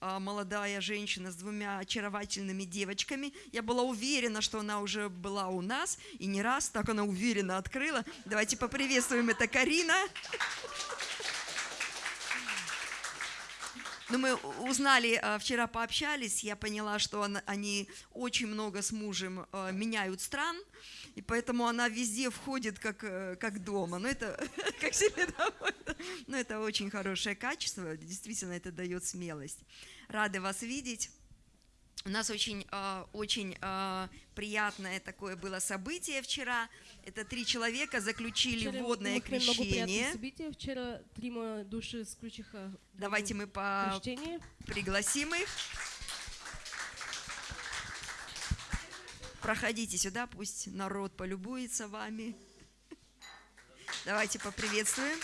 а, молодая женщина с двумя очаровательными девочками. Я была уверена, что она уже была у нас, и не раз так она уверенно открыла. Давайте поприветствуем, это Карина. Ну, мы узнали, а, вчера пообщались, я поняла, что он- они очень много с мужем а, меняют стран, и поэтому она везде входит как, э, как дома. Ну, это как себе домой. Ну, это очень хорошее качество, действительно, это дает смелость. Рады вас видеть. У нас очень, а, очень а, приятное такое было событие вчера. Это три человека заключили Вчера водное крещение. Вчера трима души Давайте мы по крещение. пригласим их. Проходите сюда, пусть народ полюбуется вами. Давайте поприветствуем.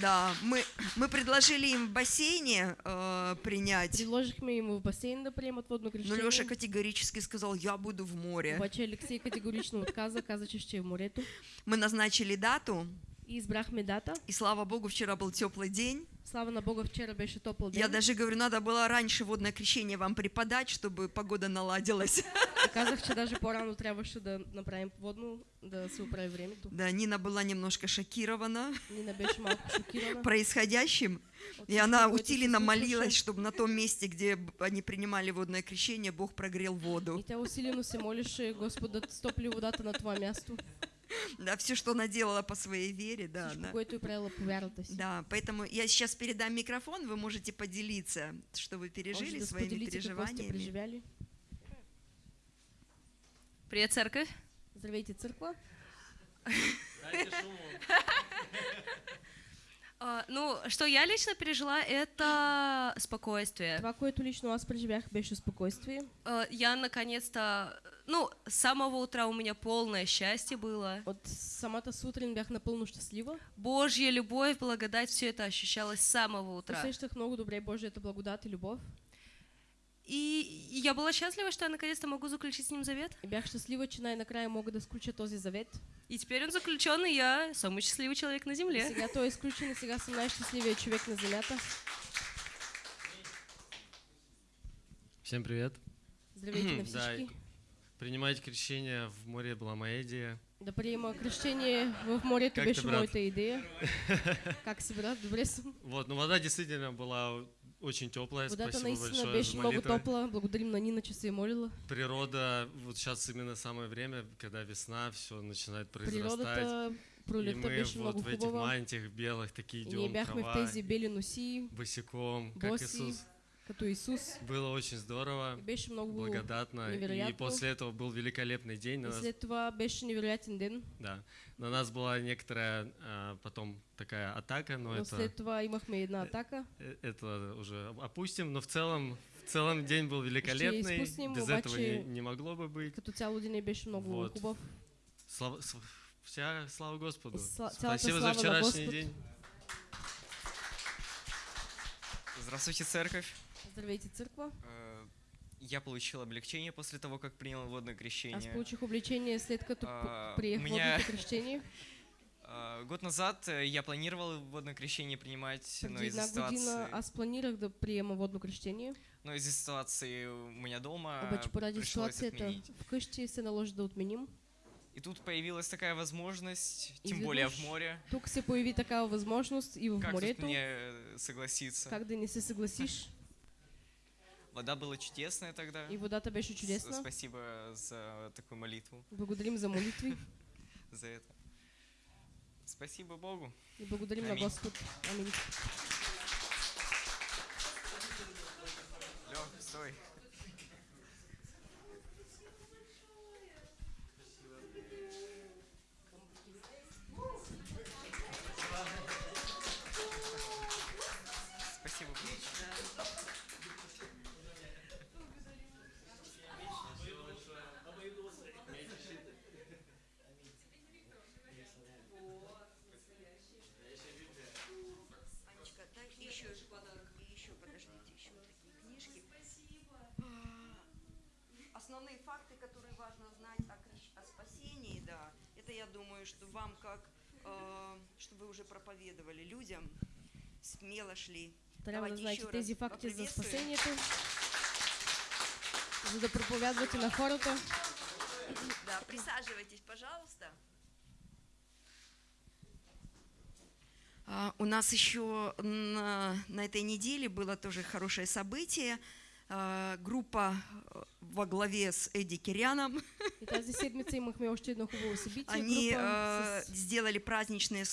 Да, мы, мы предложили им в бассейне э, принять, Предложихме им в басейн да приемат водно но крещение. Леша категорически сказал, я буду в море. Обаче Алексей категорично отказа, каза, че ще е в морето. Мы назначили дату, И избрахме дата. и слава богу, вчера был теплый день. Слава на Бога, вчера беше топъл ден. Я даже говорю, надо было раньше водное крещение вам преподать, чтобы погода наладилась. И казах, че даже по-рано трябваше да направим водно, да се оправи времето. Да, Нина была немножко шокирована Нина беше малко шокирана. происходящим, от и она усиленно молилась, чтобы на том месте, где они принимали водное крещение, Бог прогрел воду. И тя усилено се молеше Господ да стопли водата на това място. Да, все, что она делала по своей вере, да, Всичко, да. поэтому я сейчас передам микрофон, вы можете поделиться, что вы пережили, Може да своими переживаниями. Привет, церковь. Здравейте. А, ну, что я лично пережила, это спокойствие. Това, което лично аз преживях, беше спокойствие. А, я наконец-то, ну, с самого утра у меня полное счастье было. От самата сутрин бях напълно щастлива. Божья любовь, благодать, все это ощущалось с самого утра. Усещах много добре Божията благодат и любов. И я была счастлива, что я наконец-то могу заключить с ним завет. И бях щастлива, че най-накрая мога да сключа този завет. И теперь он заключен, и я самый счастливый человек на И земле. сега той е изключен и сега съм най-щастливия човек на земята. Всем привет. Здравейте на Да, всички. Принимать крещение в море была моя идея. Да приема кръщение в морето Как ти, беше моята идея. Как си, брат? Добре съм. Вот, но вода действительно была очень теплая. Водата Спасибо наистина большое беше за много топла. Благодарим на Нина, че се е молила. Природа, вот сейчас именно самое время, когда весна, все начинает произрастать. Природата, И пролетта мы беше вот много в этих хубава. мантиях белых такие И ние идем, в трава, тези бели носи, босиком, как Иисус. Като Исус. Было очень здорово, И беше много благодатно. И невероятно. после этого был великолепный день. На И нас, след това беше невероятен ден. да, на нас была некоторая а, потом такая атака, но Но это... след това имахме една атака. Э, это уже опустим, но в целом, в целом день был великолепный, изпустим, без этого обаче- не, не могло бы быть. Като цяло ден беше много Вот. хубав. Слава, вся слава Господу. И сла- Спасибо слава за вчерашний Господ. день. Здравствуйте, церковь. Здравейте, църква. Э, Я получил облегчение после того, как принял водное Аз крещение. получих обличение след като А, приех меня- водното крещение. А, Год назад э, я планировал водное крещение принимать, но Преди из-за една година ситуации, аз планирах да приема водно крещение, но из-за ситуации у меня дома обаче поради ситуацията отменить. вкъщи се наложи да отменим. И тут появилась такая возможность, И тем более в море. Тук се появи такава възможност и в Как тут морето. мне э, согласиться? Как да не се съгласиш? Вода была чудесная тогда. И водата беше С- чудесна. Спасибо за такую молитву, Благодарим за молитви за это. Спасибо Богу. и благодарим на Аминь. Господ. Амин. Лёх, Основные факты, которые важно знать о, о спасении, да, это я думаю, что вам как, э, что вы уже проповедовали людям, смело шли. Знаете еще тези раз факти за поприветствуем. спасението, за да проповядвате на хората. Да, присаживайтесь, пожалуйста. А, У нас еще на, на этой неделе было тоже хорошее событие. А, Группа э, во главе с Эдди Киряном, они э, сделали праздничные служения